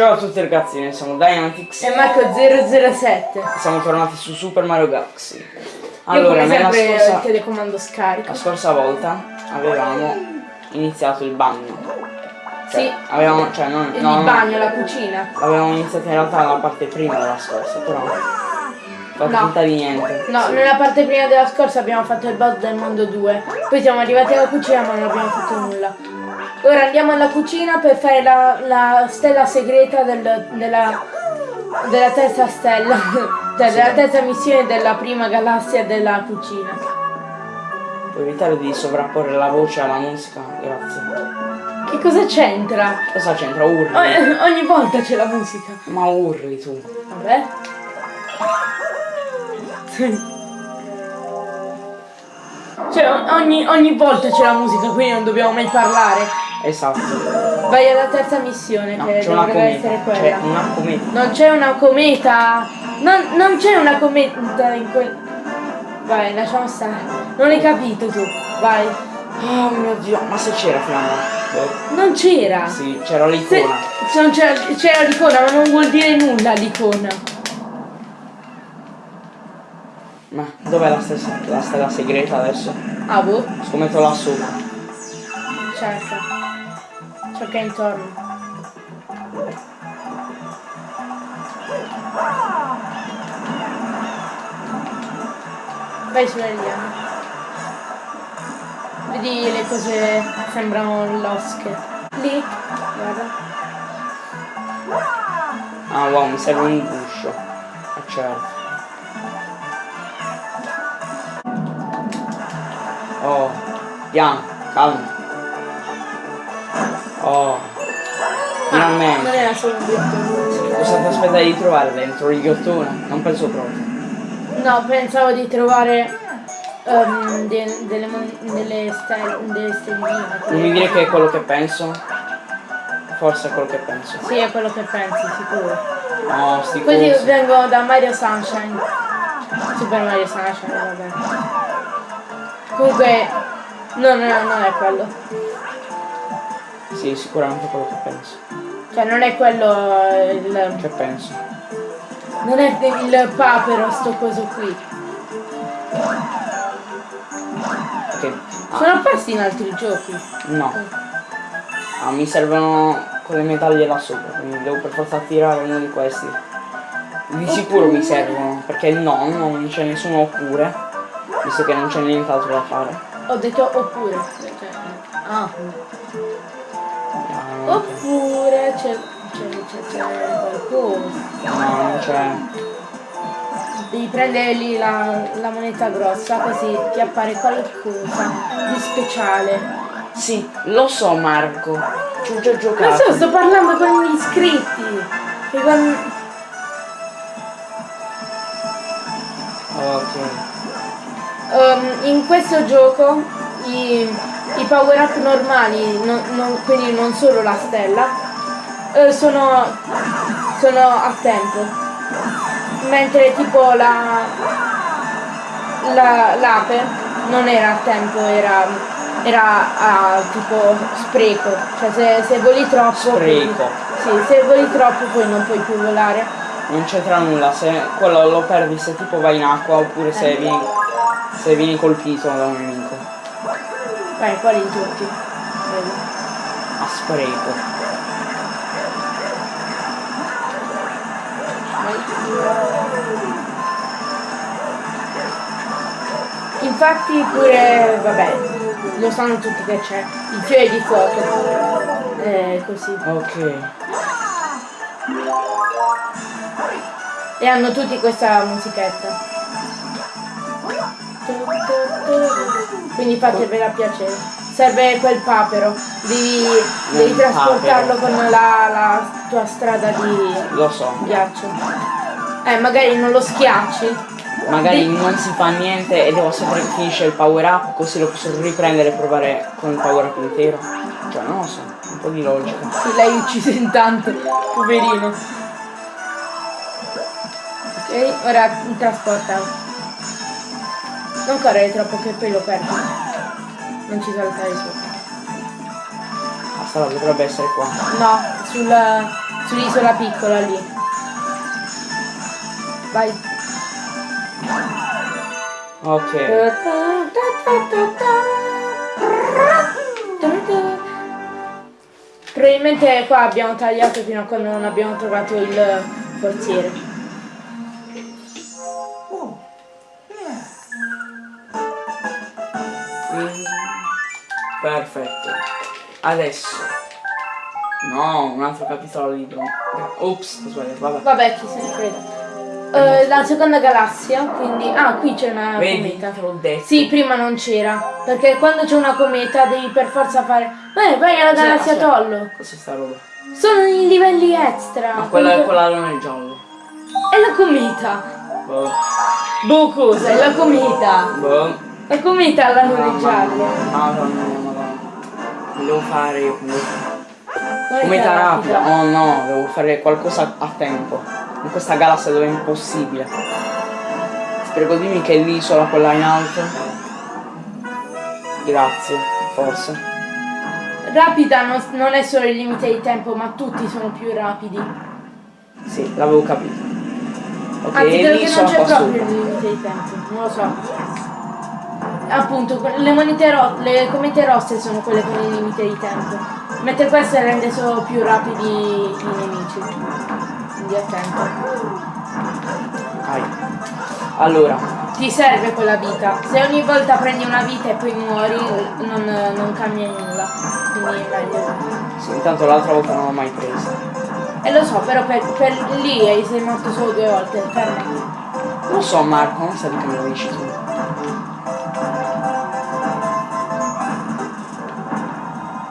Ciao a tutti ragazzi, noi siamo Dynamix E Marco007. siamo tornati su Super Mario Galaxy. Allora, nella sempre il scorsa, telecomando scarico. la scorsa volta avevamo iniziato il bagno. Cioè, Sì. Avevamo, cioè, non, Il no, no, bagno, la cucina. avevamo iniziato in realtà la parte prima della scorsa, però fatto No. finta di niente. No, nella parte prima della scorsa abbiamo fatto il boss del mondo 2. Poi siamo arrivati alla cucina ma non abbiamo fatto nulla. Ora andiamo alla cucina per fare la, la stella segreta del- della, della terza stella. cioè della terza missione della prima galassia della cucina. Puoi evitare di sovrapporre la voce alla musica? Grazie. Che cosa c'entra? Cosa c'entra? Urli. Ogni, ogni volta c'è la musica. Ma urli tu. Vabbè. Cioè ogni, ogni volta c'è la musica, quindi non dobbiamo mai parlare. Esatto. Vai alla terza missione No, che dovrebbe essere quella. C'è una cometa. Non c'è una cometa! Non, non c'è una cometa in quel. Vai, lasciamo stare. Non hai capito tu. Vai. Oh mio dio, ma se c'era finalmente. Non c'era. Sì, c'era l'icona. c'era, l'icona, ma non vuol dire nulla l'icona. Ma dov'è la, stessa, la stella segreta adesso? Ah boh, Scommetto là sopra. cerca. Cerca intorno. Vai sulle liane. Vedi le cose sembrano losche. Lì, guarda. Ah wow, mi serve un guscio. Ah certo. Oh, piano, calmo. Non Finalmente. era solo un ghiottone. Cosa ti aspettavi di trovare dentro il ghiottone? Non penso proprio. No, pensavo di trovare ehm, de- delle, delle, stelle, delle stelline. Non mi dire che è quello che penso. Forse è quello che penso. Sì, è quello che pensi, sicuro. No, sti Così vengo da Mario Sunshine. Super Mario Sunshine, vabbè. Comunque, no, no, no, non è quello. Sì, sicuramente quello che penso. Cioè, non è quello il... Che penso? Non è il papero, sto coso qui. Che... Ah, Sono apparsi in altri giochi. no. Ah, mi servono quelle medaglie là sopra, quindi devo per forza tirare uno di questi. Di sicuro mi servono, perché no, no, non c'è nessuno oppure, visto che non c'è nient'altro da fare. Ho detto oppure. Cioè, ah. Ah, no, Oppure c'è, qualcosa. no, non c'è. Devi prendere lì la, la moneta grossa così ti appare qualcosa di speciale. Sì, lo so Marco, ci ho già giocato. so, sto parlando con gli iscritti. E con- Ok. Ehm, in questo gioco i, i power up normali, non- non- quindi non solo la stella, eh, sono, sono a tempo. Mentre tipo la la- l'ape non era a tempo, era, era a tipo spreco. Cioè se, se voli troppo. Spreco. Sì, se voli troppo poi non puoi più volare. Non c'entra nulla, se quello lo perdi se tipo vai in acqua oppure se vieni, se vieni colpito da un nemico. Vai, quali tutti? A spreco. Infatti pure, vabbè, lo sanno tutti che c'è il fiore di fuoco. Eh, così. Ok. E hanno tutti questa musichetta. Quindi fatevela piacere. Serve quel papero. Devi, devi trasportarlo papero. con la, la tua strada di Lo so. ghiaccio. Eh, magari non lo schiacci. Magari non si fa niente e devo che finisce il power up così lo posso riprendere e provare con il power up intero. Cioè non lo so, un po' di logica. Sì, l'hai ucciso in tanto, poverino. Ok, ora trasporta. Non correre troppo che poi lo perdi. Non ci saltare sopra. Basta, dovrebbe essere qua. No, sul, Sull'isola piccola lì. Vai. Ok. Probabilmente qua abbiamo tagliato fino a quando non abbiamo trovato il forziere. Mm, Perfetto. Adesso. No, un altro capitolo libro. Ops, ho sbagliato, vabbè. Vabbè, chi se ne frega. Eh, la seconda galassia, quindi... Ah, qui c'è una Vedi, cometa. te l'ho detto. Sì, prima non c'era. Perché quando c'è una cometa devi per forza fare... Beh, vai alla galassia Tollo. Cos'è sta roba? Sono i livelli extra. Ma quella è Quelli- quella non è giallo. È la cometa. Boh. Boh, cosa? È la cometa. Boh. La cometa l'anno Mamma giallo. mia, Madonna madonna. Devo fare io? Guarda Cometa rapida. Oh no, devo fare qualcosa a tempo. In questa galassia dove è impossibile. Prego dimmi che è l'isola quella in alto. Grazie, forse. Rapida non, non è solo il limite di tempo, ma tutti sono più rapidi. Sì, l'avevo capito. Ok, Anzi, credo che non c'è proprio il limite di tempo, non lo so. Appunto, le monete ro- le comete rosse sono quelle con il limite di tempo. Mentre queste rende solo più rapidi i nemici. Quindi attento. Vai. Allora, Ti serve quella vita. Se ogni volta prendi una vita e poi muori, non, non cambia nulla. Quindi è meglio. sì, intanto l'altra volta non l'ho mai presa. E lo so, però per, per lì sei morto solo due volte. Fermati. Lo so Marco, non sai che me lo dici tu.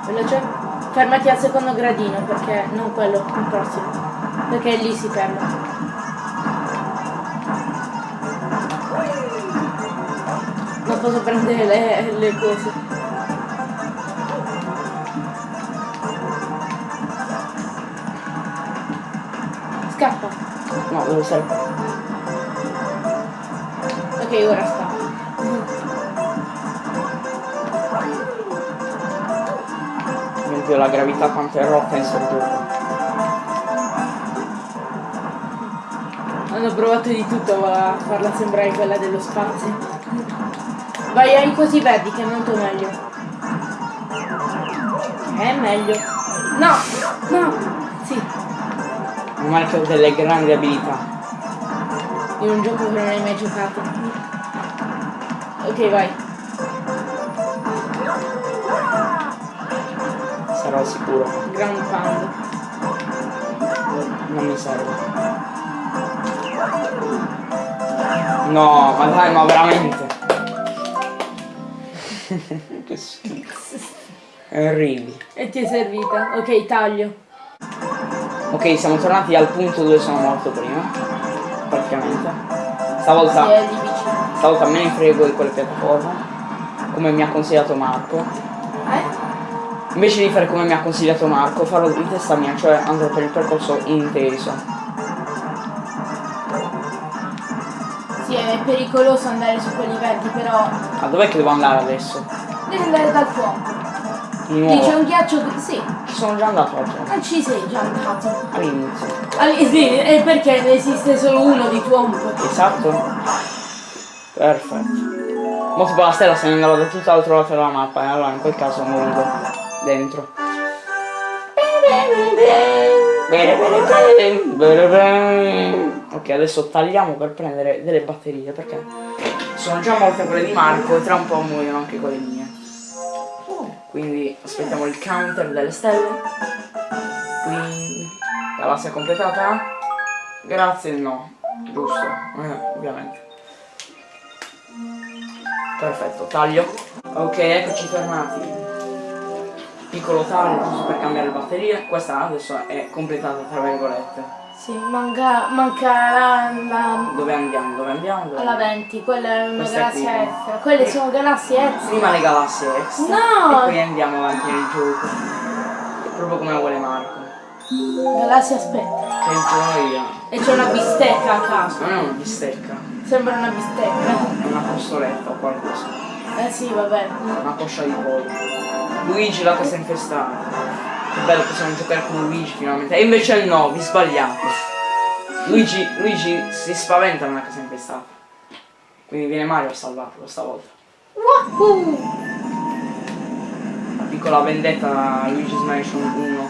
Veloce. Fermati al secondo gradino perché non quello, il prossimo. Perché lì si ferma. Non posso prendere le, le cose. Scappa. No, stare qua. Ok, ora sta. Dio, la gravità quanto è rotta in sto Hanno provato di tutto a farla sembrare quella dello spazio. Vai ai cosi verdi che è molto meglio. È meglio. No! No! Sì, Un ho delle grandi abilità. in un gioco che non hai mai giocato. Ok, vai. Sarò sicuro. Ground pound. Non mi serve. No, ma dai, ma veramente. che schifo. Arrivi. E ti è servita. Ok, taglio. Ok, siamo tornati al punto dove sono morto prima. Praticamente. Stavolta, è lì vicino. stavolta me ne frego di quelle piattaforme. Come mi ha consigliato Marco. Eh? Invece di fare come mi ha consigliato Marco, farò di testa mia, cioè andrò per il percorso inteso. Pericoloso andare su quelli verdi, però Ma dov'è che devo andare adesso? devi andare dal fuoco. Lì c'è nuovo. un ghiaccio che... Sì, Ci sono già andato oggi. non ci sei già andato. All'inizio. Allì, sì, è perché ne esiste solo uno di Twomp. Esatto. Perfetto. Mo tipo la stella se ne andava da tutt'altro lato della mappa e allora in quel caso muovo dentro. Bene, bene, bene, bene. Ok, adesso tagliamo per prendere delle batterie perché sono già molte quelle di Marco e tra un po' muoiono anche quelle mie. Quindi aspettiamo il counter delle stelle. Quindi galassia completata. Grazie no. Giusto, eh, ovviamente. Perfetto, taglio. Ok, eccoci fermati. Piccolo taglio giusto per cambiare le batterie. Questa adesso è completata tra virgolette. Sì, manca, manca la, la- Dove andiamo? Dove andiamo? Dove alla andiamo? 20, quella è una è galassia qui. extra. Quelle sono galassie extra. Prima le galassie extra. No! E poi andiamo avanti nel gioco. Proprio come vuole Marco. Galassia aspetta. Che gioia. E c'è una bistecca a caso. Non è una bistecca. Sembra una bistecca. È una costoletta o qualcosa. Eh sì, vabbè. Una coscia di pollo. Luigi la cosa infestata. Che bello possiamo giocare con Luigi finalmente. E invece no, vi sbagliate. Luigi, Luigi si spaventa nella casa infestata. Quindi viene Mario a salvarlo stavolta. Wahoo! La piccola vendetta Luigi's Mansion 1.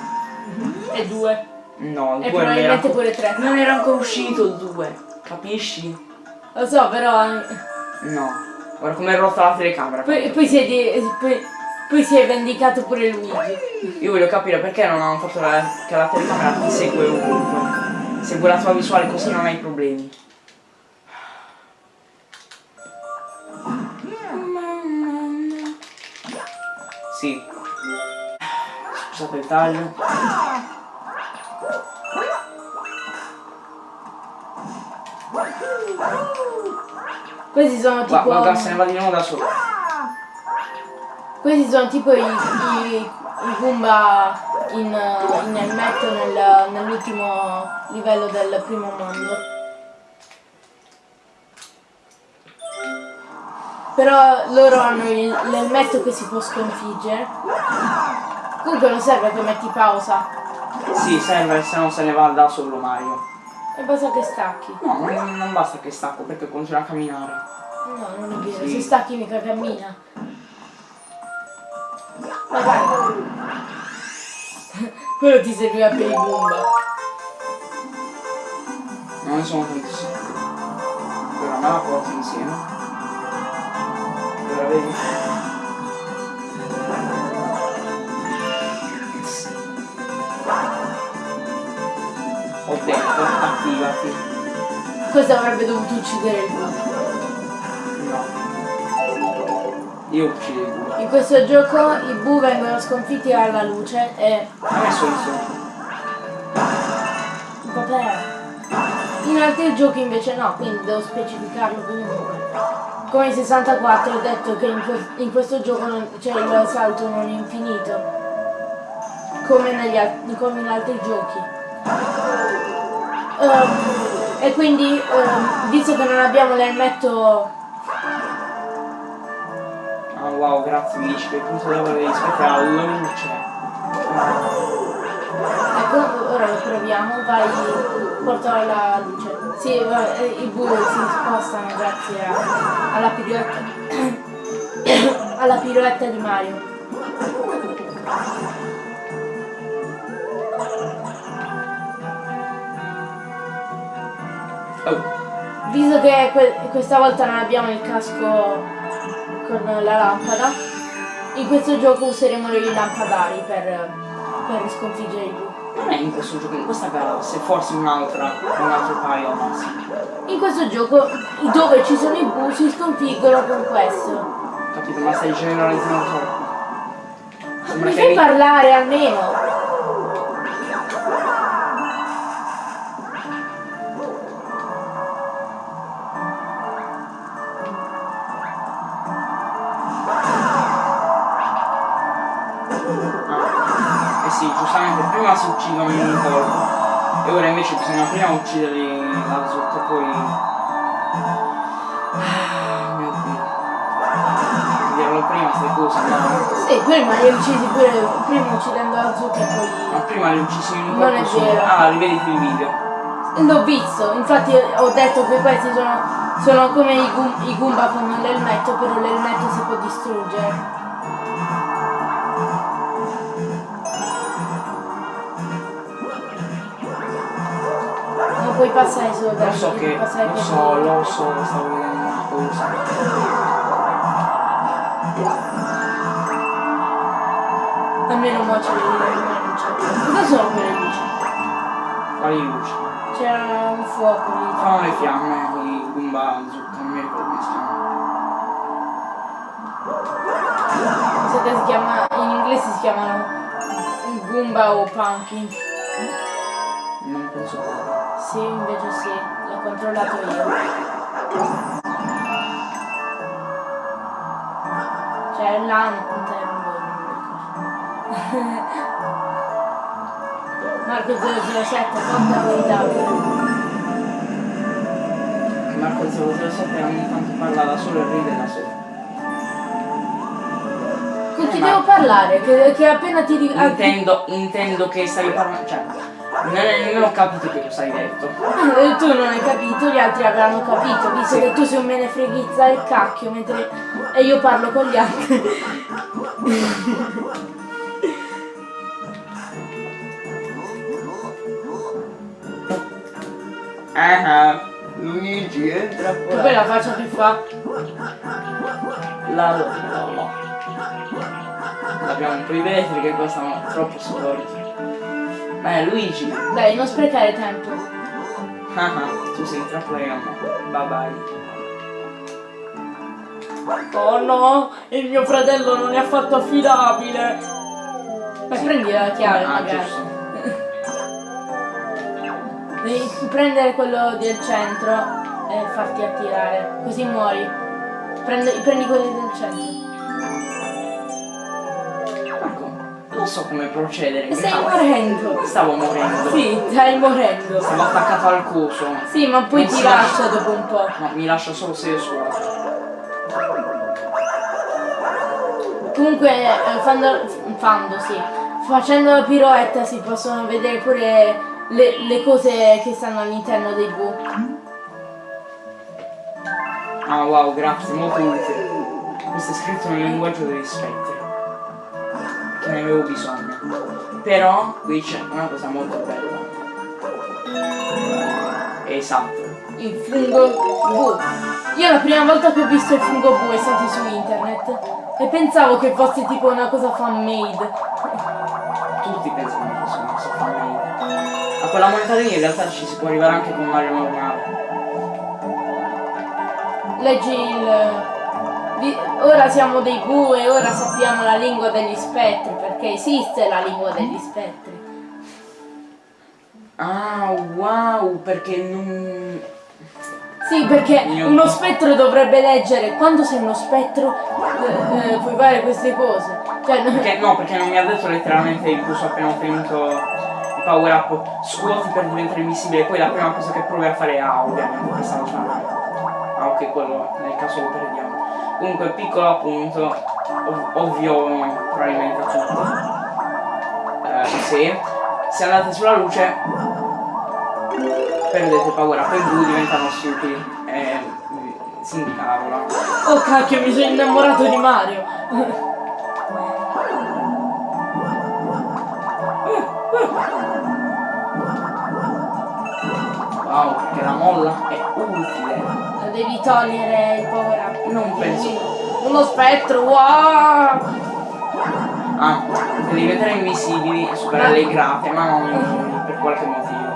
E due. No, il E 2 non era, probabilmente pure tre. non era ancora uscito il 2. Capisci? Lo so, però. eh, No. Guarda come è rotta la telecamera. Poi, poi, si è di- poi, poi si è vendicato pure Luigi. Io voglio capire perché non hanno fatto la, che la telecamera ti segue ovunque. Segue la tua visuale così non hai problemi. Sì. Scusate il taglio. Questi sono tipo. Guarda, guarda, se ne va di nuovo da solo. Questi sono tipo i, i, i Goomba in, in elmetto nel- nell'ultimo livello del primo mondo. Però loro hanno l'elmetto che si può sconfiggere. Comunque non serve che metti pausa. Sì, serve, se no se ne va da solo Mario. E basta che stacchi. No, non, non basta che stacco perché continua a camminare. No, non è vero. Sì. Se stacchi mica cammina. Vai, vai. Quello ti serviva per i Goomba. Non ne sono tantissimi. Allora me la porto insieme. Allora vedi? Ho detto, attivati. Questo avrebbe dovuto uccidere il Boo. No. Io uccido il. In questo gioco i Boo vengono sconfitti alla luce e... Me sono sotto. Vabbè. In altri giochi invece no, quindi devo specificarlo comunque. Come in 64 ho detto che in, que- in questo gioco non- c'è il salto non infinito. Come, negli come in altri giochi. Ehm, e quindi, ehm, visto che non abbiamo l'elmetto wow, grazie Mici, che punto devo rispetto alla luce. Ecco, ora lo proviamo, vai, portalo alla luce. Sì, va- eh, i bue si spostano grazie a- alla piroetta. alla piroetta di Mario. Oh, Visto che que- questa volta non abbiamo il casco con la lampada, in questo gioco useremo i lampadari per, per sconfiggere i bue. non è in questo gioco, in questa gara, se forse un'altra, un altro paio massimo. In questo gioco dove ci sono i bue si sconfiggono con questo. Capito, ma stai generalizzando troppo. Mi fai parlare almeno! E ora invece bisogna prima ucciderli sotto e poi. Ah, mio dio. Dirlo prima queste cose, no? Sì, prima li uccisi pure, prima uccidendo Azuka e Ma poi... prima li uccisi in un Non è vero. Ah, rivediti il video. L'ho visto, infatti ho detto che questi sono, sono come i Goomba con l'elmetto, però l'elmetto si può distruggere. Puoi passare solo da Lo so che. Lo per so, lo so, stavo vedendo una cosa. Almeno mo c'è le. Cosa sono quelle luci? Quali luci? C'era un fuoco lì. Fanno le fiamme, quelli Goomba zucca, non mi ricordo come si chiama. So si chiama, in inglese si chiamano Goomba o Pumpkin. Sì, invece sì, l'ho controllato io. Cioè l'Anthem, boh, Marco 007, porta verità. Marco 007 ogni tanto parla da solo e ride da solo. chi Ma- devo parlare? Che, che appena ti. Intendo, intendo che stavi parlando. Cioè, non, non ho capito che cosa hai detto. Ah, tu non hai capito, gli altri avranno capito, visto Sì. che tu sei un menefreghizza del cacchio, mentre e io parlo con gli altri. Ah, Luigi entra E poi la faccia che fa. La la la. Abbiamo un po' i vetri che costano troppo sporchi. È Luigi. Dai, non sprecare tempo. Ah ah, tu sei intrappolato. Bye bye. Oh no, il mio fratello non è affatto affidabile. Beh, prendi la chiave Ah, magari. Devi prendere quello del centro e farti attirare, così muori. Prendi, prendi quelli del centro. Non so come procedere. Stai Stavo- morendo. Stavo morendo. Sì, stai morendo. Stavo attaccato al coso. Sì, ma poi Non ti lascia dopo un po'. No, mi lascia solo se io suono. Comunque, eh, fando, fando, sì. Facendo la piroetta si possono vedere pure le, le cose che stanno all'interno dei bu. Ah wow, grazie, molto utile. Questo è scritto nel linguaggio degli spettri. Ne avevo bisogno. Però qui c'è una cosa molto bella. Esatto. Il fungo bu. Io la prima volta che ho visto il fungo bu è stato su internet e pensavo che fosse tipo una cosa fan made. Tutti pensano che fosse una cosa fan A quella moneta lì in realtà ci si può arrivare anche con Mario normale. Leggi il. Ora siamo dei bu e ora sappiamo la lingua degli spettri, perché esiste la lingua degli spettri. Ah wow, perché non. Sì, perché uno spettro dovrebbe leggere quando sei uno spettro eh, eh, puoi fare queste cose. Cioè, non- Perché no, perché non mi ha detto letteralmente il corso appena ottenuto il power up scuoti per diventare invisibile, poi la prima cosa che provi a fare è A ovviamente per saltare. Ah ok, quello nel caso lo perdiamo. Comunque piccolo appunto, ov- ovvio probabilmente a tutti. Eh, sì. Se andate sulla luce perdete il power up e i blu diventano stupidi. E si incavola. Oh cacchio, mi sono innamorato di Mario. Wow, perché la molla è utile. Devi togliere il power up. Non penso. Uno spettro, wow! Ah, per diventare invisibili e superare le grate, ma non per qualche motivo.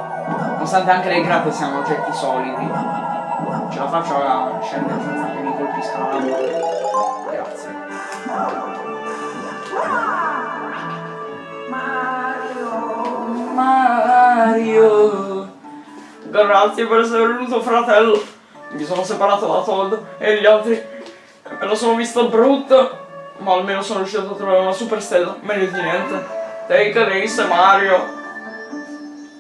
Nonostante anche le grate siano oggetti solidi. Ce la faccio a scendere senza che mi colpisca la lama. Grazie. Mario! Grazie per essere venuto fratello. Mi sono separato da Todd e gli altri me lo sono visto brutto. Ma almeno sono riuscito a trovare una super stella, meglio di niente. Take this Mario.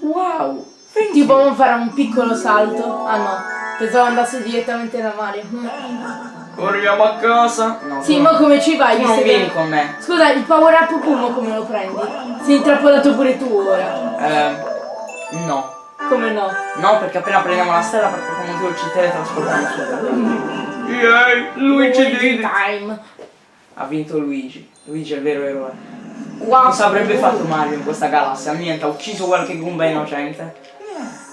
Wow! Ti può fare un piccolo salto? Ah no, pensavo andasse direttamente da Mario. Corriamo a casa. No, Sì, ma come ci vai? tu non che- vieni con me. Scusa, il power up Pumo come lo prendi? Sei intrappolato pure tu ora. Eh, no. Come no? No, perché appena prendiamo la stella per qualche motivo ci teletrasportiamo su. Yay! Luigi it. time. Ha vinto Luigi. Luigi è il vero eroe. Wow. Cosa avrebbe fatto Mario in questa galassia? Niente, ha ucciso qualche Goomba innocente.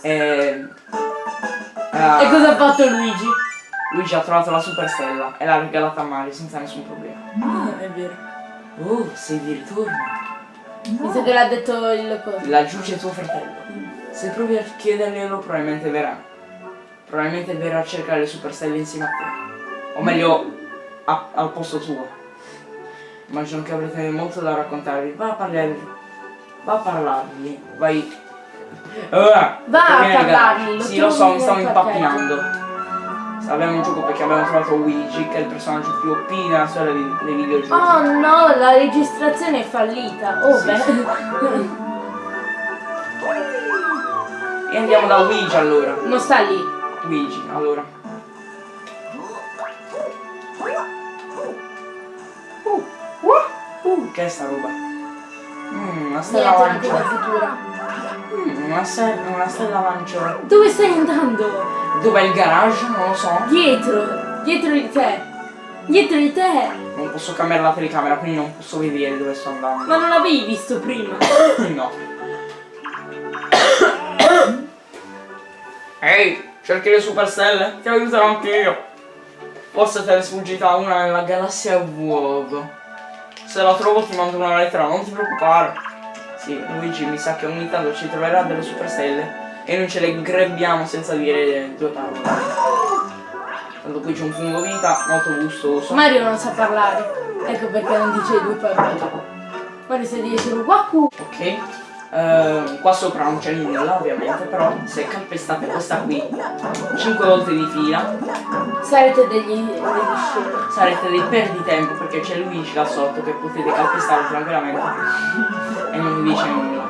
E... ah, E cosa ha fatto Luigi? Luigi ha trovato la super stella e l'ha regalata a Mario senza nessun problema. Ah, è vero. Oh, sei di ritorno. Visto che l'ha detto il coso. Laggiù c'è tuo fratello. Se provi a chiederglielo probabilmente verrà. Probabilmente verrà a cercare le super stelle insieme a te. O meglio, a- al posto tuo. Immagino che avrete molto da raccontarvi. Va a parlare. Va a parlargli. Vai. Ah, Va a parlargli, Sì, lo so, mi stavo impappinando. Abbiamo un gioco perché abbiamo trovato Luigi, che è il personaggio più OP nella storia dei, dei videogiochi. Oh no, la registrazione è fallita. Oh Sì, beh. E andiamo da Luigi allora. Non sta lì. Luigi, allora. Uh, uh. Uh, che è sta roba? Mm, una stella Niente. Mm, una, se- una stella lancia. Dove stai andando? Dov'è il garage? Non lo so. Dietro, dietro di te. Dietro di te. Non posso cambiare la telecamera, quindi non posso vedere dove sto andando. Ma non l'avevi visto prima. No. Ehi, cerchi le superstelle? Ti aiuterò anch'io. Forse te ne è sfuggita una nella galassia vuoto. Se la trovo ti mando una lettera, non ti preoccupare. Sì, Luigi mi sa che ogni tanto ci troverà delle superstelle e noi ce le grebbiamo senza dire due parole. Tanto qui c'è un fungo vita molto gustoso. Mario non sa parlare. Ecco perché non dice due parole. Mario sa dire solo Waku. Ok, eh, qua sopra non c'è nulla ovviamente, però se calpestate questa qui 5 volte di fila Sarete degli, degli scemi. sarete dei perditempo perché c'è Luigi là sotto che potete calpestare tranquillamente e non vi dice nulla.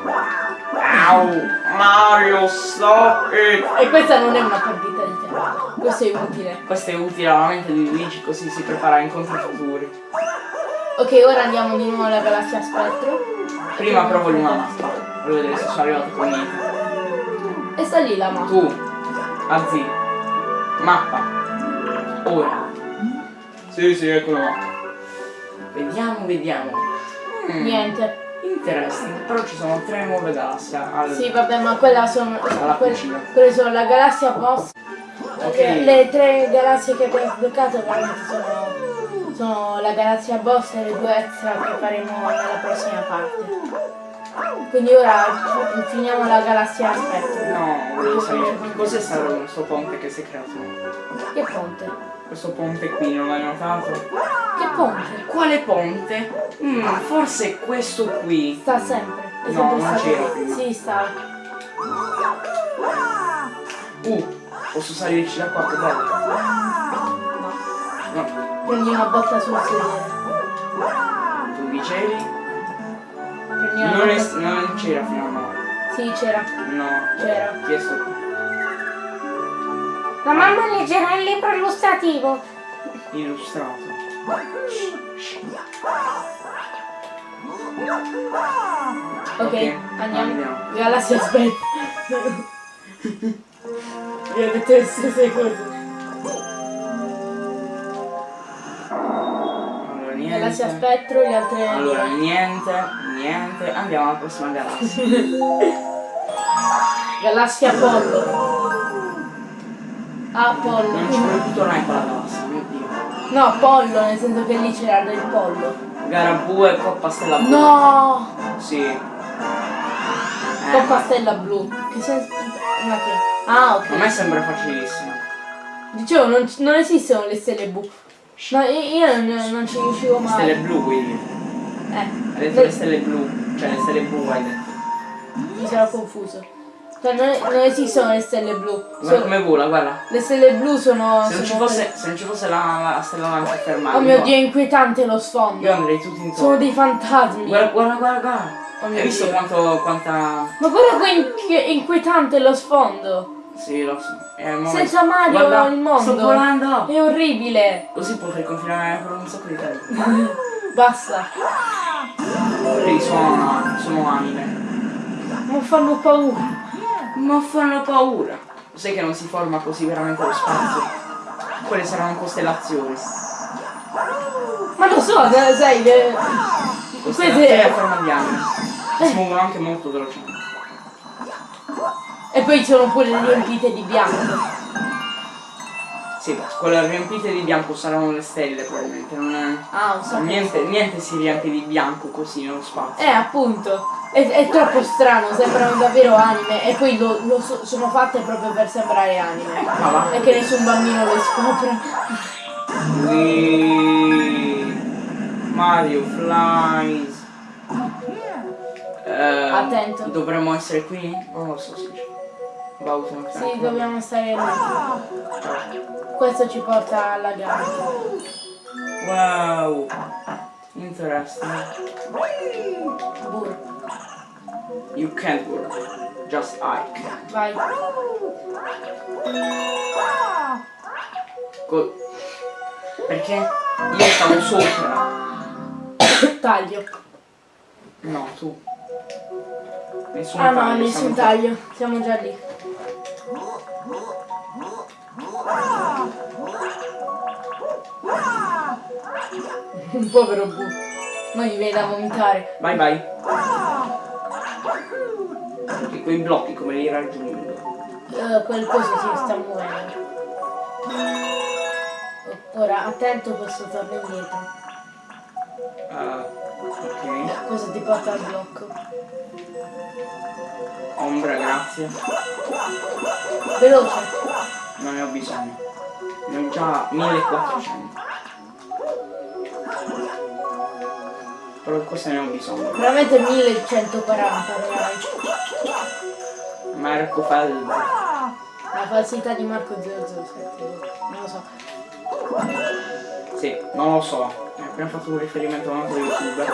Au, Mario, stop it! E questa non è una perdita di tempo. Questo è utile. Questo è utile alla mente di Luigi così si prepara a incontri futuri. Ok, ora andiamo di nuovo alla galassia spettro. Prima provo una mappa, voglio vedere se sono arrivato con niente. E sta lì la mappa. Tu, Azzi, mappa. Ora. Sì, sì, ecco la mappa. Vediamo, vediamo. Mm, Niente. Interesting, però ci sono tre nuove galassie. al- Sì, vabbè, ma quella sono. Alla quelle, cucina. quelle sono la galassia boss. Ok. Le, le tre galassie che abbiamo sbloccato veramente sono. Sono la galassia boss e le due extra che faremo nella prossima parte. Quindi ora fi- finiamo la galassia spettro. No, volevo sapere cos'è stato questo ponte che si è creato? Che ponte? Questo ponte qui, non l'hai notato? Che ponte? Quale ponte? Mm, forse questo qui. Sta sempre. È No, sempre non c'era prima. Sì, sta. Uh, posso salirci da qua, che bello. No. No, Prendi una botta sul sedere. tu dicevi? Una Non, non c'era fino a ora. Sì, c'era. No, C'era. chiesto qui. La mamma leggerà il libro illustrativo. Illustrato. Ok, Ok, andiamo. andiamo. Galassia aspetta. Io ho detto le stesse cose. Allora, niente. Galassia spettro, le altre. Allora, niente, niente. Andiamo alla prossima galassia. Galassia Apollo. Apollo. Non ci vuole più tornare con la galassia, mio dio. No, Apollo, nel senso che lì c'era del pollo. Gara blu e coppa stella blu. No! Sì. Eh, Coppa stella blu. Che senso. Ma che? Ah, ok. A me sembra facilissimo. Dicevo, non, non esistono le stelle blu. Io io non, non ci riuscivo mai. Stelle blu, quindi. Eh, Hai detto le stelle blu. Cioè le stelle blu hai detto. mi sono confuso. Cioè, non, non esistono le stelle blu. Guarda come vola, guarda. le stelle blu sono. Se non ci fosse, se non ci fosse la, la stella lancia fermata. Oh mio io- dio, è inquietante lo Io sfondo. andrei tutti intorno. Sono dei fantasmi. Guarda, guarda, guarda, guarda. Oh Hai visto Dio. quanto, quanta... Ma guarda che inqui- inquietante lo sfondo. Sì, lo so. Senza Mario Guarda, il mondo. Sto volando. È orribile. Così potrei continuare per un sacco di tempo. Basta. Quelli sono, sono anime. Non fanno paura. Ma fanno paura. Sai che non si forma così veramente lo spazio? Quelle saranno costellazioni. Ma lo so, eh, sai che. Costellazioni a Queste. forma di anime. Si muovono anche molto velocemente. E poi sono pure riempite di bianco. Sì, quelle riempite di bianco saranno le stelle probabilmente. Non è... Ah, un sacco. Niente, niente si riempie di bianco così nello spazio. Eh, appunto, è, è troppo strano, sembrano davvero anime e poi lo, lo so- sono fatte proprio per sembrare anime. Ma va. E che nessun bambino le scopre. Whee! Mario flies. Eh, Attento. Dovremmo essere qui? Non lo so, sì. Un Sì, dobbiamo stare lì. Questo ci porta alla gara. Wow. Interesting. Burro. You can't work. Just I can. Vai. Co- Perché io stavo sopra. taglio. No, tu. Nessun Ah no, taglio, nessun siamo- taglio. Siamo già lì. Un povero Bu. Non gli viene da vomitare. Vai, vai. E quei blocchi come li raggiungo? Eh, quel coso si sta muovendo. Ora, attento questo torna indietro. Ah, ok. Cosa ti porta al blocco? Ombra, grazie. Veloce. Non ne ho bisogno. Ne ho già 1400. Però questo ne ho bisogno. Veramente 1140 reali. Marco Faldo. La falsità di Marco 007. Non lo so. Sì, non lo so. Appena fatto un riferimento a un altro youtuber.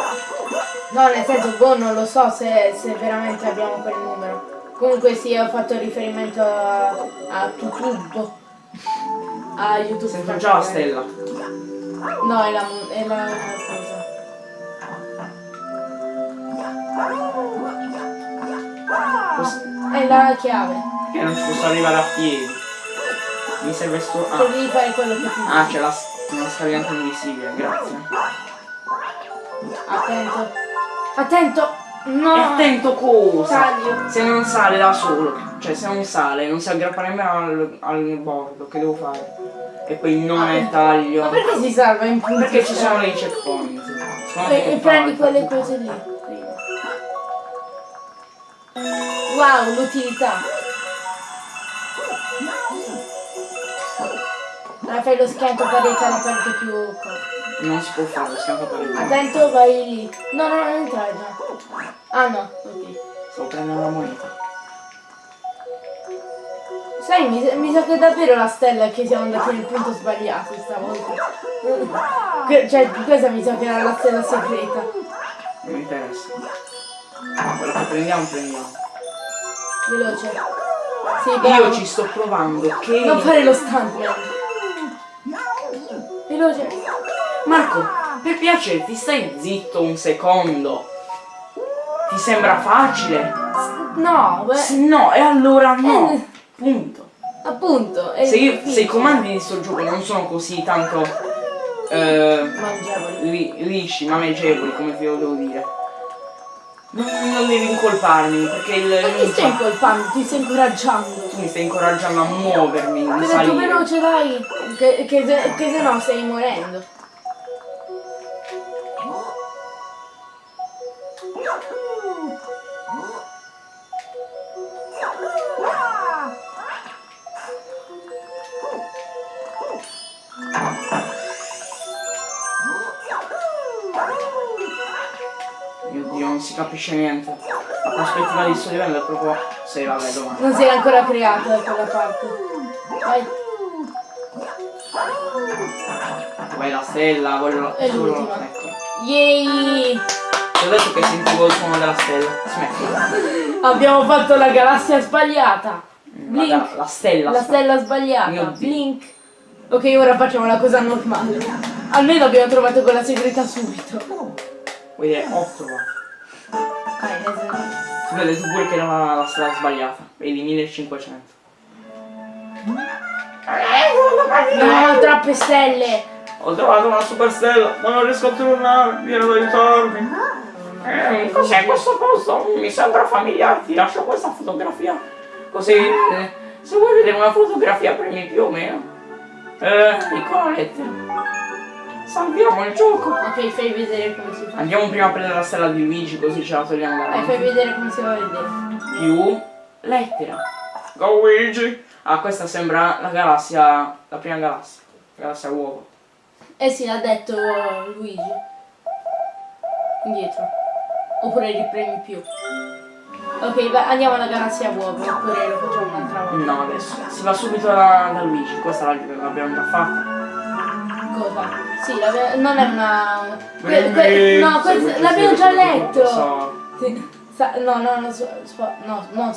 No, nel senso, boh, non lo so se, se veramente abbiamo quel numero. Comunque sì, ho fatto riferimento a, a YouTube. A YouTube. Sento già la stella. No, è la, è la cosa. Cos- È la chiave. Che non ci posso arrivare a piedi. Mi serve sto. Ah, devi fare quello che ti ah c'è la, una scagliante invisibile, grazie. Attento. Attento! E No! attento cosa! Taglio. Se non sale da solo, cioè se non sale, non si aggrappa nemmeno al, al bordo, che devo fare? E poi non è taglio. Ma perché si salva in punti? Perché ci sono dei checkpoint. Sono E, e prendi quelle cose lì. Wow, l'utilità. Ora fai lo schianto parete alle parte più corte. Non si può fare, lo schianto per il Attento, vai lì. No, no, non entrare già. Ah no, ok. Stavo prendendo la moneta. Sai, mi, mi sa che è davvero la stella che siamo andati nel punto sbagliato stavolta. Que- Cioè, questa mi sa che era la stella segreta. Non mi interessa. Quello che prendiamo, prendiamo. Veloce. Sì. Io ci sto provando che. Non fare lo stuntman. Veloce. Marco, per piacere, ti stai zitto un secondo. Ti sembra facile? No, beh, No, e allora no. Eh. Punto. appunto. Se, io- se i comandi di sto gioco non sono così tanto eh, Mangiavoli. li- lisci, maneggevoli, come ti devo dire, non, non devi incolparmi perché il Ma ti stai incolpando, ti stai incoraggiando. tu mi stai incoraggiando a muovermi, a ho detto salire. veloce, dai. Che, che, che se no stai morendo. non si capisce niente. La prospettiva di sto livello è proprio... Sì, vabbè, domani. Non si era ancora creata da quella parte. Vai. Vai la stella, voglio... È l'ultima. Ecco. Ti ho detto che sentivo il suono della stella. Smetti. Abbiamo fatto la galassia sbagliata. Blink. La, la stella. La stella sbagliata. Blink. Ok, ora facciamo la cosa normale. Almeno abbiamo trovato quella segreta subito. Quindi è 8. Ok, Lesu. Beh, Lesu pure che era la, la strada sbagliata. Vedi, 1500. No, troppe stelle! Ho trovato una superstella, ma non riesco a tornare, vieni ad aiutarmi. Eh, cos'è questo posto? Mi sembra familiare, ti lascio questa fotografia. Così, eh, eh se vuoi vedere una fotografia premi più o meno. Eh, Nicolette. Salviamo il gioco. Ok, fai vedere come si fa. Andiamo prima a prendere la stella di Luigi, così ce la togliamo Vai, fai davanti. vedere come si va a vedere. Più lettera. Go Luigi! Ah, questa sembra la galassia, la prima galassia. La galassia uovo. Eh sì, l'ha detto Luigi. Indietro. Oppure ripremi più. Ok, va- andiamo alla galassia uovo, oppure lo facciamo un'altra volta. No, adesso. Si va subito da, da Luigi, questa la- l'abbiamo già fatta. Cosa? Sì, non è una... que- que- no, l'abbiamo già letto! so. Sa- no, no, no, so- no, no,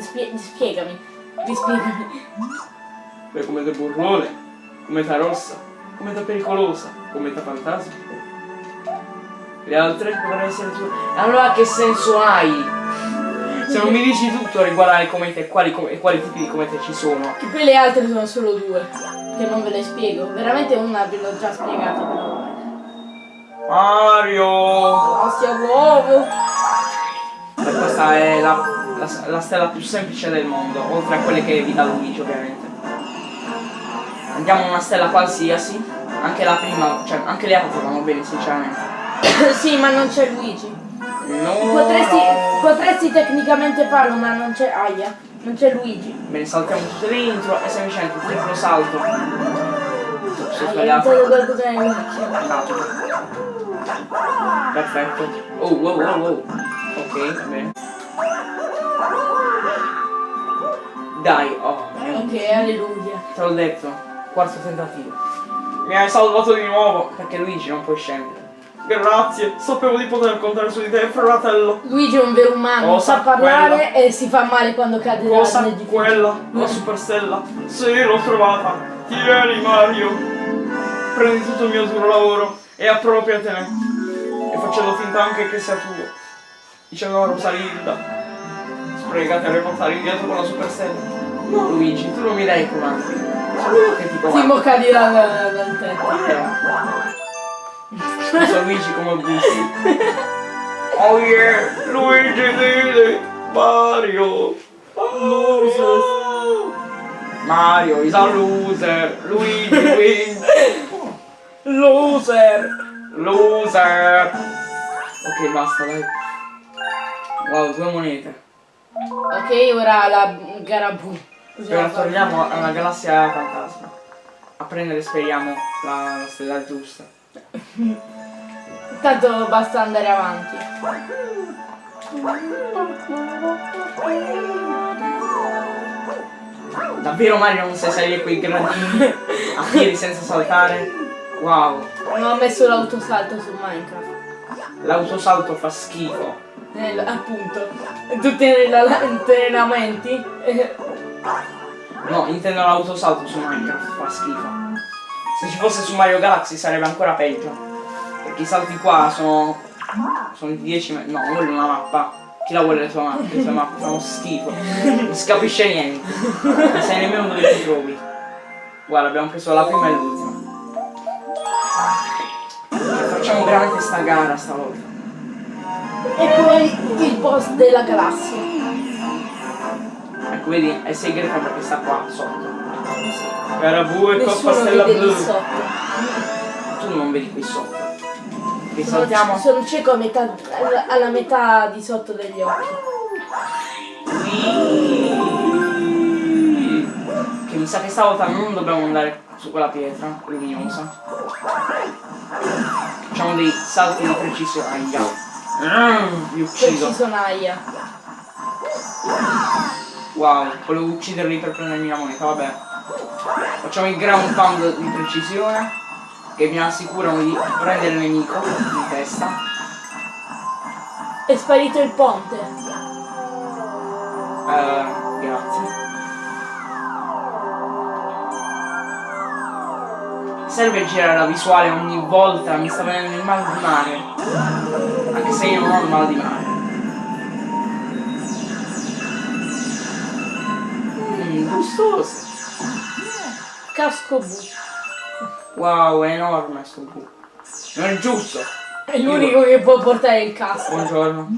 spie- spiegami. Rispiegami. Beh, come da burrone, come da rossa, come da pericolosa, come da fantasma. Le altre dovrebbero essere tue. Allora che senso hai? Se non mi dici tutto riguardo ai comete e quali, com- e quali tipi di comete ci sono. Che poi le altre sono solo due. Che non ve le spiego. Veramente una ve l'ho già spiegata però. Mario! Ostia uovo! E questa è la, la, la stella più semplice del mondo, oltre a quelle che vi dà Luigi ovviamente. Andiamo a una stella qualsiasi. Anche la prima, cioè anche le altre vanno bene sinceramente. sì, ma non c'è Luigi. No! Potresti, no. potresti tecnicamente farlo, ma non c'è. Aia, non c'è Luigi. Bene, saltiamo tutto dentro e semplicemente un triplo salto. Ho Hai sbagliato. qualcosa nell'occhio. Esatto. Perfetto. Oh, wow, wow, wow. Ok, va bene. Dai, oh, Ok, alleluia. te l'ho detto. Quarto tentativo. Mi hai salvato di nuovo, perché Luigi non puoi scendere. Grazie, sapevo di poter contare su di te, fratello. Luigi è un vero umano, Cosa sa parlare e si fa male quando cade Cosa nel difficile. quella? La superstella? Sì, l'ho trovata. Tieni Mario. Prendi tutto il mio duro lavoro e appropriatene. E facendo finta anche che sia tuo. Diceva Rosalinda. Sprecate a riportare indietro con la superstella. No Luigi, tu non mi dai comandi. Sono io che ti comando. imboccati dal, dal tetto. Scusa Luigi come gusti. Oh yeah, Luigi Didi, Mario. Mario. Mario is a loser. Luigi wins. Loser. Loser. Ok, basta, dai. Wow, due monete. Ok, ora la gara bu. E ora torniamo alla galassia fantasma. A prendere, speriamo, la, la stella giusta. Tanto basta andare avanti. Davvero Mario non sai salire quei gradini a piedi senza saltare? Wow, Non ho messo l'autosalto su Minecraft. l'autosalto fa schifo. Nel- appunto. Tutti nei allenamenti. Eh, No, intendo l'autosalto su Minecraft fa schifo. Se ci fosse su Mario Galaxy sarebbe ancora peggio. Perché i salti qua sono. sono di 10 metri. No, non voglio una mappa. Chi la vuole le sue mappe? Le sue mappe fanno schifo. Non si capisce niente. Non sai nemmeno dove ti trovi. Guarda, abbiamo preso la prima e l'ultima. Facciamo veramente sta gara stavolta. E poi il boss della galassia. Ecco, vedi, è segreta perché sta qua sotto. Carabù e coppa stella blu. Tu non vedi qui sotto. Che Sono, saltiamo. sono cieco a metà, alla, metà di sotto degli occhi. Che mi sa che stavolta non dobbiamo andare su quella pietra luminosa. Facciamo dei salti di precisione. Aia. Mm, vi uccido. Preciso Naya. Wow, volevo ucciderli per prendermi la moneta, vabbè. Facciamo il ground pound di precisione. Che mi assicurano di prendere il nemico in testa. È sparito il ponte. Eh, grazie. Serve girare la visuale ogni volta, mi sta venendo il mal di mare. Anche se io non ho il mal di mare. Mmm, gustoso. Casco bu. Wow, è enorme sto bu. Non è giusto. È l'unico che può portare il casco. Buongiorno.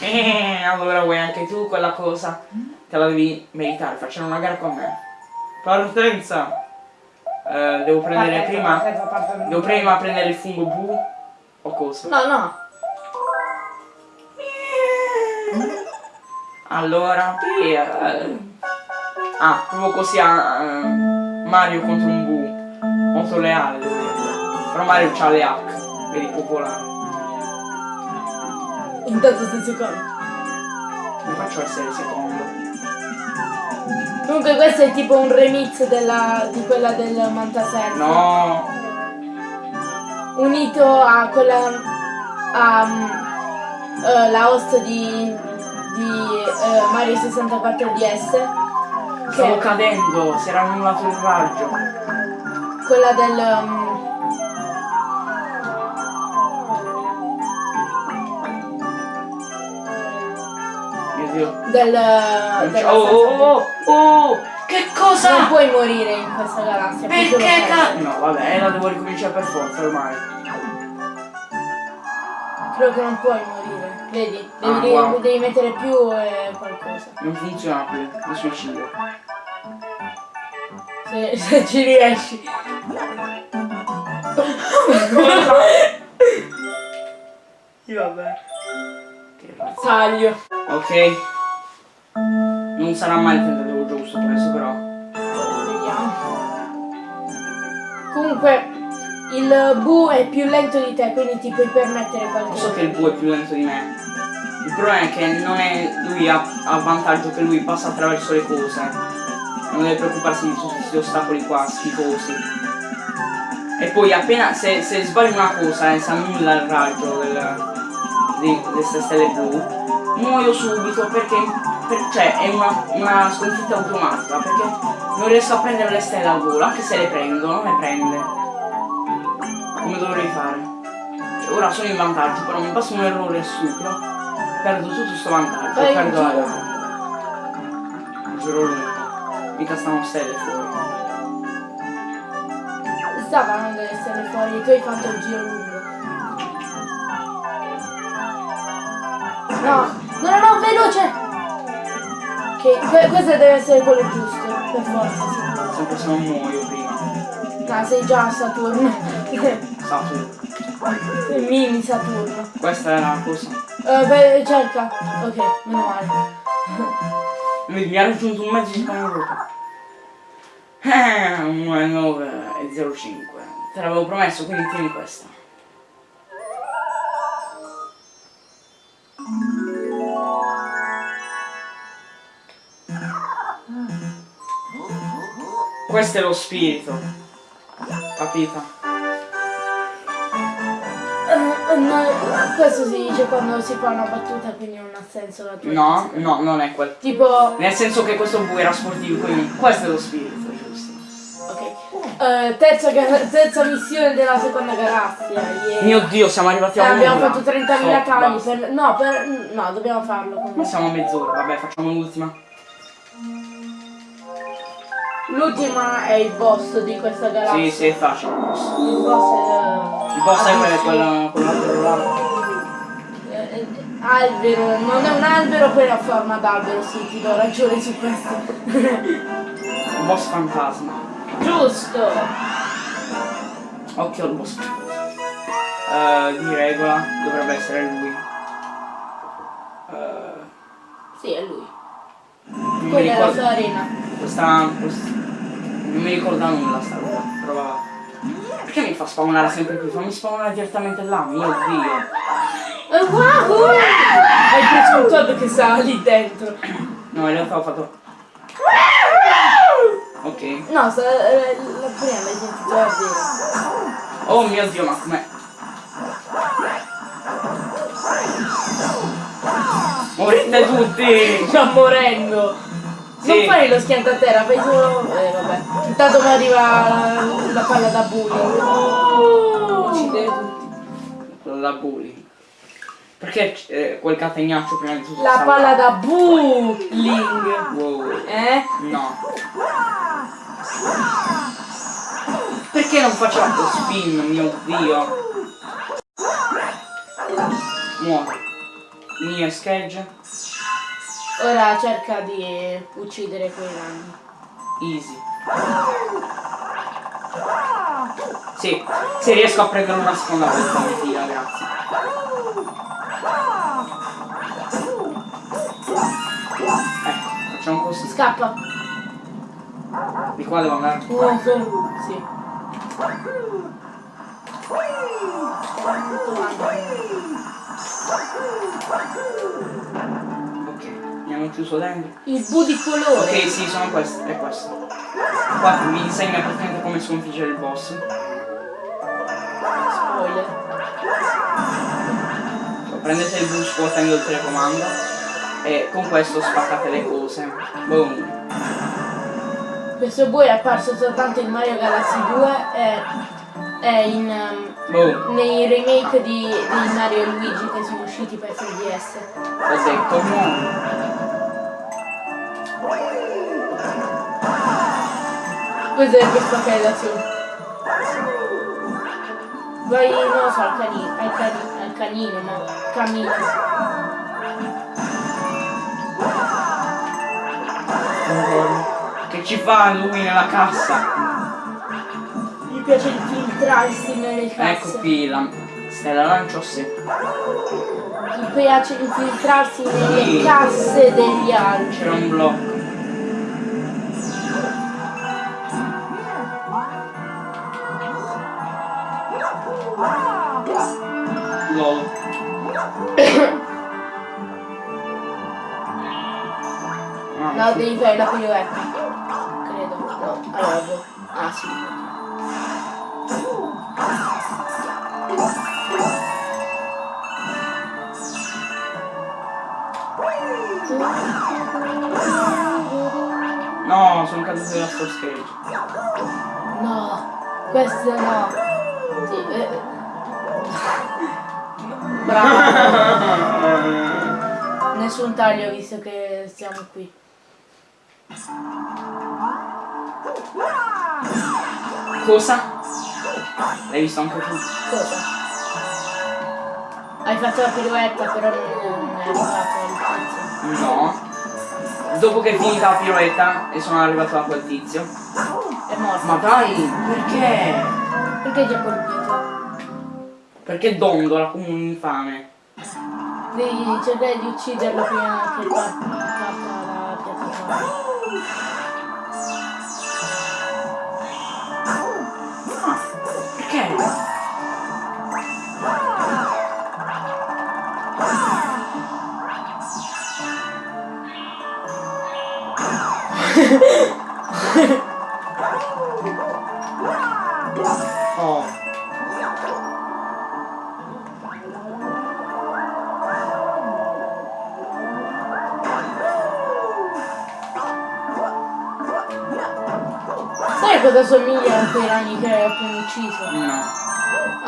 Eh, allora vuoi anche tu quella cosa? Te la devi meritare, facciamo una gara con me. Partenza! Eh, devo prendere prima. Devo prima prendere il fungo bu o cosa? No, no. Allora, eh, ah, proprio così a eh, Mario contro un bu. Leale, devo dire. Però Mario c'ha le hack, vedi popolare. Intanto sei secondo. Mi faccio essere secondo. Comunque questo è tipo un remix della, di quella del Mantaserra. No! Unito a quella. a. mm, eh, la host di. di eh, Mario 64 DS. Stavo cioè, cadendo, si era annullato il raggio. Quella del... Um... Mio Del... Uh, oh, oh, oh, oh! Che cosa? Non puoi morire in questa galassia. Perché. No, vabbè, eh, la devo ricominciare per forza ormai. Credo che non puoi morire. Vedi? Devi, Ah, devi- wow. devi mettere più e qualcosa. Non funziona più, mi suicido. Se, se ci riesci. Io vabbè. Taglio. Ok. Non sarà mai il tentativo giusto penso però. Vediamo. Comunque il Bu è più lento di te, quindi ti puoi permettere qualche Lo so che il bue è più lento di me. Il problema è che non è. lui ha, ha vantaggio che lui passa attraverso le cose. Non deve preoccuparsi di tutti questi ostacoli qua schifosi. E poi appena se, se sbagli una cosa e si annulla il raggio del, di queste stelle blu, muoio subito perché per- cioè è una, una sconfitta automatica perché non riesco a prendere le stelle al volo, anche se le prendo, non le prende. Come dovrei fare? Cioè, ora sono in vantaggio, però mi passa un errore stupido, perdo tutto sto vantaggio, Vai in perdo la giro. gara. Giro lungo. Mica stanno stelle fuori. Stavano delle stelle fuori, tu hai fatto il giro lungo. No, no, no, no, veloce! Che que- questo deve essere quello giusto, per forza, sicuro. Sempre se non muoio prima. No, sei già a Saturno. Saturno. Mini Saturno. Questa è la cosa. Eh, beh, cerca. Ok, meno male. Mi ha raggiunto un mezzo secondo dopo. 1,9 e 0,5. Te l'avevo promesso, quindi tieni questa. Questo è lo spirito. Capito? Eh, eh, no, questo si dice quando si fa una battuta, quindi non ha senso la tua No, no, non è quello. Tipo, Nel senso che questo bu era sportivo, quindi questo è lo spirito, giusto? ok. Eh, terza, terza missione della seconda galassia. yeah. Mio dio, siamo arrivati Eh, a abbiamo un'ora. fatto 30.000 Oh, tagli basta. per... No, per... No, dobbiamo farlo Ma comunque. siamo a mezz'ora, vabbè, facciamo l'ultima. L'ultima è il boss di questa galassia. Sì, sì, è facile. Il Il boss è... boss è Ah, quello, quello, quell'altro là. Eh, eh, albero, non è un albero, però ha forma d'albero, sì, ti do ragione su questo. Il boss fantasma. Giusto! Occhio al boss. Eh, di regola dovrebbe essere lui. Eh, Sì, è lui. Quella è la sua arena. Questa, quest- Non mi ricorda nulla sta roba. Prova. Perché mi fa spawnare sempre qui? Fammi spawnare direttamente là, mio dio. Eh, wow! Hai preso un Todd che stava lì dentro. No, in realtà ho fatto. Ok. No, sta, eh, la prima l'hai sentito davvero. Oh mio dio, ma com'è? Morite tutti! Sta morendo! Sì. Non fai lo schiantaterra, fai solo. Eh vabbè. Intanto mi arriva la, la palla da bullying. Uccide tutti. Quello da bullying. Perché eh, quel catenaccio prima di tutto La palla da bullying. Wow. Eh? No. Perché non faceva lo spin, mio dio? Muore. Mia scheggia. Ora cerca di uccidere quei ragni. Easy. Sì, se riesco a prendere una seconda volta mi tira, grazie. Ecco, facciamo così. Scappa. Di qua devo andare. So- sì. Ok, hanno chiuso dentro. Il bu di colore. Ok, sì, sono questi, è questo. Qua mi insegna praticamente come sconfiggere il boss. Spoiler. Cioè, prendete il bus scuotendo il telecomando e con questo spaccate le cose. Boom. Questo bu è apparso soltanto in Mario Galaxy 2 e, è in, ehm, Boh, nei remake di, di Mario e Luigi che sono usciti per 3DS. ho detto no. Cos'è questa che è da su? Vai, non lo so, al canino, al, cani- al canino, ma cammino. Che ci fa lui nella cassa? Gli piace infiltrarsi nelle casse. Ecco qui la stella lancio sì. Gli piace infiltrarsi nelle Sì. casse degli altri. C'era un blocco. Sì. devi fare la pirouetta. Credo. No, allora, boh. Ah, sì. No, sono caduto dalla sto stage. No, questo no. Sì, eh. Bravo. Nessun taglio visto che siamo qui. Cosa? L'hai visto anche tu? Cosa? Hai fatto la pirouetta però non non è arrivato il tizio. No. Dopo che è finita la piroetta e sono arrivato da quel tizio. È morto. Ma dai, perché? Perché ti ha colpito? Perché dondola come un infame. Devi cercare di ucciderlo prima che par- parta la piattaforma. Perché?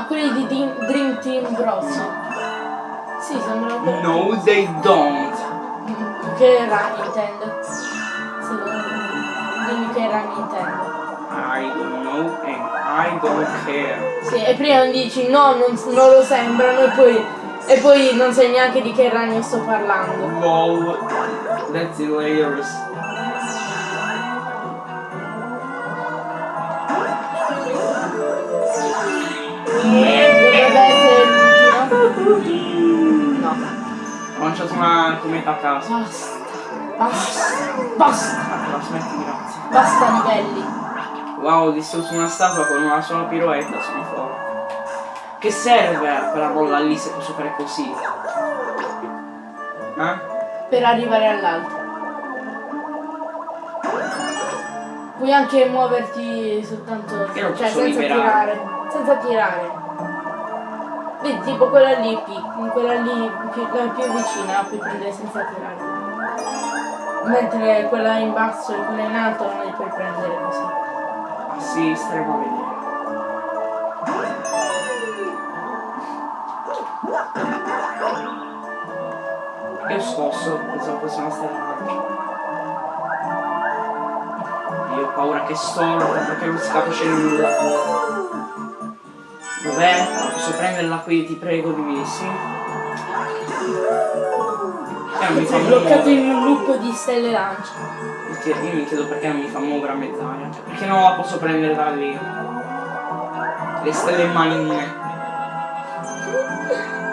quelli di Dream, Dream Team Bros. Sì, sembrano quelli. No, they don't. Che ragni intendo? Secondo me. Dimmi che ragni intendo. I don't know and I don't care. Sì, e prima dici no, non, non lo sembrano e poi, e poi non sai neanche di che ragno sto parlando. LOL. That's hilarious. Dovrebbe essere. No. Ho lanciato una cometa a caso. Basta. Basta. Basta. Allora, smetti, grazie. Basta livelli. Wow, distrutto una statua con una sola piroetta, sono forte. Che serve quella bolla lì se posso fare così? Eh? Per arrivare all'altro. Puoi anche muoverti soltanto. Cioè senza liberare? tirare. Senza tirare. Vedi, tipo quella lì, quella lì più, la più vicina puoi prendere senza tirare. Mentre quella in basso e quella in alto non le puoi prendere così. Ah sì, staremo a vedere. Io scosso, pensavo fosse una stella lancio. Io ho paura che storta perché non si capisce nulla. Dov'è? Posso prenderla qui, ti prego, divinissimo. Eh, non mi fa bloccato in un loop di stelle lance. Io mi chiedo perché non mi fa muovere a mezz'aria. Cioè, perché non la posso prendere da lì? Le stelle marine.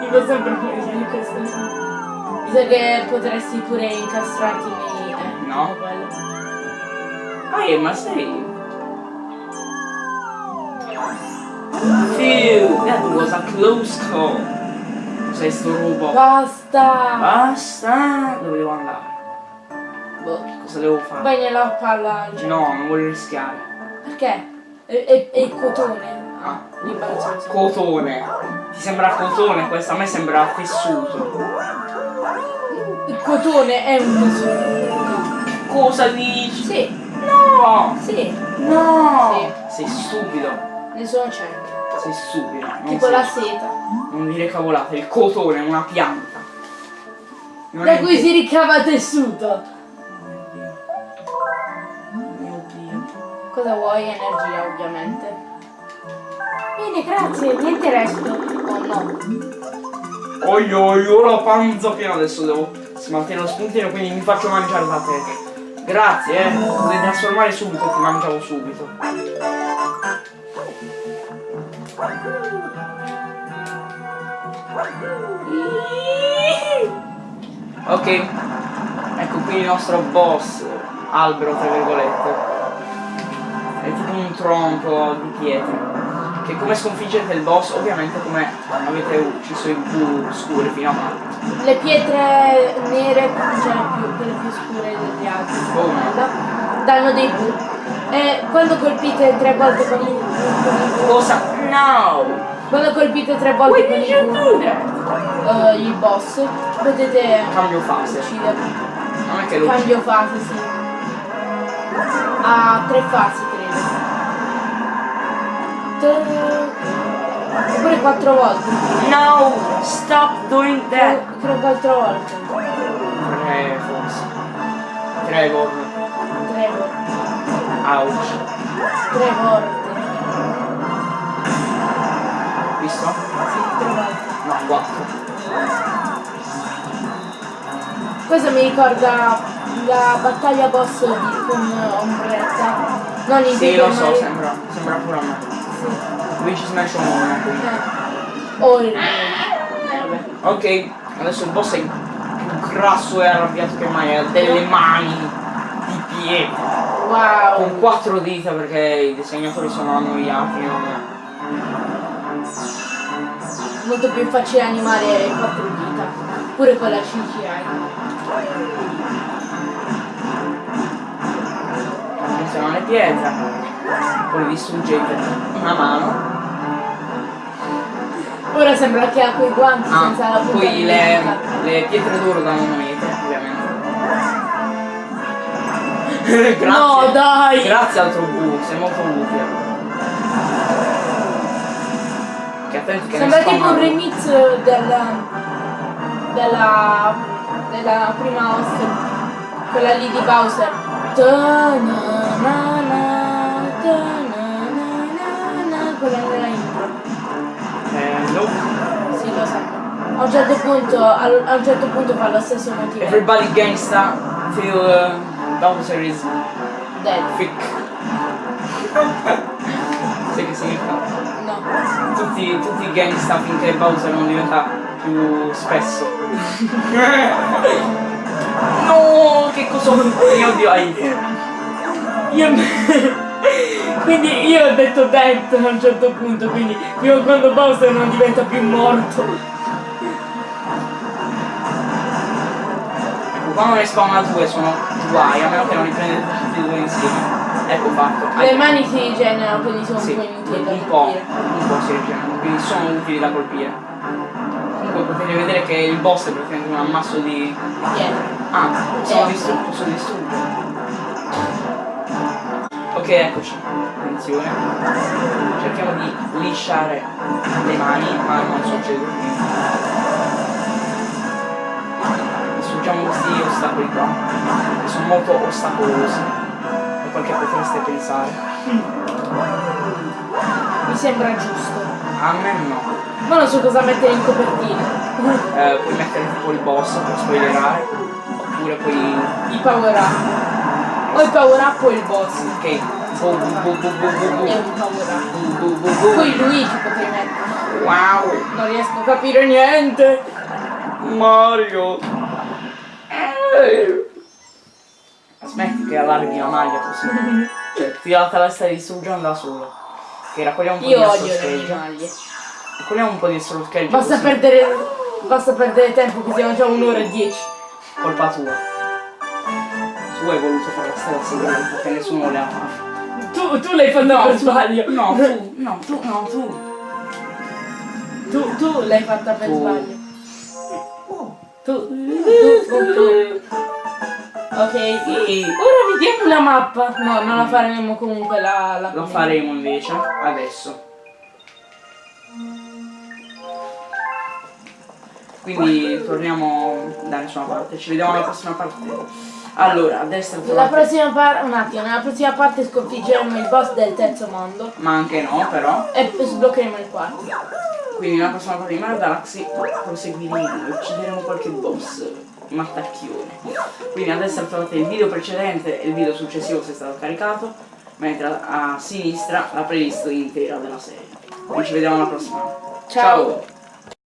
Dico sempre così questo. Mi sa che potresti pure incastrarti nei. Eh, No. Ah, eh, ma sei. Phew, that was a close call. Cos'è sto robot? Basta! Basta! Dove devo andare? Boh. Cosa devo fare? Vai nella palla. No, non voglio rischiare. Perché? È, è cotone. Ah, L'imbarazzo. cotone. Ti sembra cotone questo? A me sembra tessuto. Il cotone è un tessuto. Cosa dici? Sì, No! sì, No! Sì. Sei stupido. ne sono stupido. non Tipo sei- la seta. Non dire cavolate, il cotone è una pianta. Non Da cui si ricava tessuto. Mio Dio. Cosa vuoi? Energia, ovviamente. Bene, grazie, niente resto. Oh no. Oi oi, ho la panza piena, adesso devo smaltire lo spuntino, quindi mi faccio mangiare da te. Grazie, eh. Potete trasformare subito, ti mangiavo subito. Ok, ecco qui il nostro boss, albero tra virgolette. È tipo un tronco di pietra. Che come sconfiggete il boss, ovviamente come avete ucciso i blu scuri fino a mano. Le pietre nere, cioè più, quelle più scure degli altri, Come? da- danno dei blu. E quando colpite tre volte con il, Cosa? No! quando colpite tre volte con il eh, il boss, potete Cambio fase. ucciderlo. Non è che lo Cambio fase, sì. Ha tre fasi, credo. Oppure quattro volte. No! Stop doing that! Credo quattro volte. Tre forse. Tre volte. Ouch. Tre volte. Visto? Sì, tre volte. No, quattro. Questo mi ricorda la battaglia boss di, con Ombretta. Non in Sì, lo so, sembra. Sembra pure a me. Sì. Luigi Smash quindi. Eh. Oh, il Vabbè. Ok, adesso il boss è più grasso e arrabbiato che mai, ha delle mani di pietra. Wow. Con quattro dita perché i disegnatori sono annoiati, non... Molto più facile animare quattro dita. Pure con la CGI. Attenzione alle pietre. Poi distruggete una mano. Ora sembra che ha quei guanti Ah, senza la punta poi le, le pietre d'oro danno monete, ovviamente. Grazie. No, dai! Grazie altro bu, sei molto utile. Che attenti che Sembra tipo un remix della, della, della prima host, quella lì di Bowser. Quella della intro. Eh, no. Sì, lo so. A un certo punto, a un certo punto fa lo stesso motivo. Everybody gangsta till uh, Bowser is Dead. thick. Sai che significa? No. Tutti, tutti gangsta finché Bowser non diventa più spesso. no, che cosa ho Mio Dio, ai. Io... quindi io ho detto dead a un certo punto, quindi fino a quando Bowser non diventa più morto. Ecco, quando ne spawna due sono guai, a meno che non li prendete tutti e due insieme. Ecco fatto. Le mani si rigenerano, quindi sono Sì, un po' inutili da un po', un po' si rigenerano, quindi sono utili da colpire. Comunque potete vedere che il boss è praticamente un ammasso di. Dietro. Ah, sono Eh. distrutto, sono distrutto. Ok, eccoci. Attenzione. Cerchiamo di lisciare le mani, ma non succede Distruggiamo questi ostacoli qua, che sono molto ostacolosi. E quel che potreste pensare. Mi sembra giusto. A me no. Ma non so cosa mettere in copertina. Eh, puoi mettere tipo il boss per spoilerare. Oppure poi. I power up. O il power up o il boss. Ok. Bu bu bu bu bu bu bu. È un power up. Bu bu bu bu. Poi Luigi potrei mettere. Wow! Non riesco a capire niente. Mario! Smetti che allarghi la maglia così. Cioè, ti la testa di distruggere da solo. Che raccogliamo un po' Io di odio le mie maglie. Raccogliamo un po' di astro scheggia Basta così. perdere. Basta perdere tempo che siamo già un'ora e dieci. Colpa tua. Tu hai voluto fare la stella segreta perché nessuno le ha fatte. Tu, tu l'hai fatto per sbaglio. No, tu, no, tu, no, tu. Tu, tu l'hai fatta per Tu. sbaglio tu, tu, tu, tu. Ok, sì. Ora vediamo la mappa. No, non la faremo comunque la, la Lo faremo invece adesso. Quindi torniamo da nessuna parte. Ci vediamo alla prossima parte. Allora, a destra trovate... La prossima parte, un attimo, nella prossima parte sconfiggeremo il boss del terzo mondo. Ma anche no, però. E sbloccheremo il quarto. Quindi nella prossima parte di Mario Galaxy proseguiremo e uccideremo qualche boss mattacchione. Quindi a destra trovate il video precedente e il video successivo se è stato caricato, mentre a, sinistra la playlist intera della serie. Quindi ci vediamo alla prossima. Ciao.